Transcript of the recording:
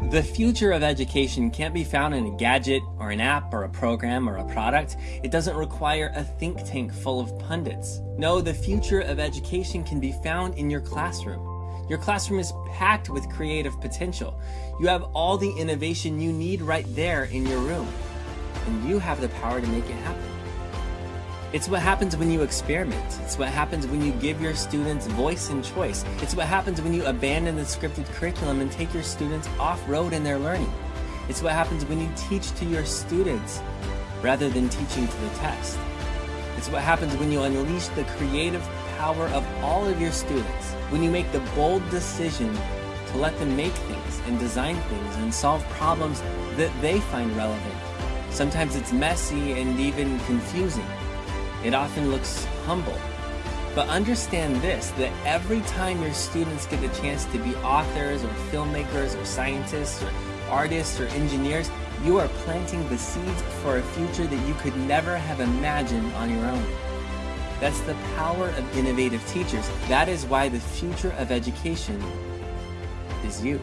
The future of education can't be found in a gadget or an app or a program or a product. It doesn't require a think tank full of pundits. No, the future of education can be found in your classroom. Your classroom is packed with creative potential. You have all the innovation you need right there in your room. And you have the power to make it happen. It's what happens when you experiment. It's what happens when you give your students voice and choice. It's what happens when you abandon the scripted curriculum and take your students off-road in their learning. It's what happens when you teach to your students rather than teaching to the test. It's what happens when you unleash the creative power of all of your students, when you make the bold decision to let them make things and design things and solve problems that they find relevant. Sometimes it's messy and even confusing. It often looks humble. But understand this, that every time your students get the chance to be authors or filmmakers or scientists or artists or engineers, you are planting the seeds for a future that you could never have imagined on your own. That's the power of innovative teachers. That is why the future of education is you.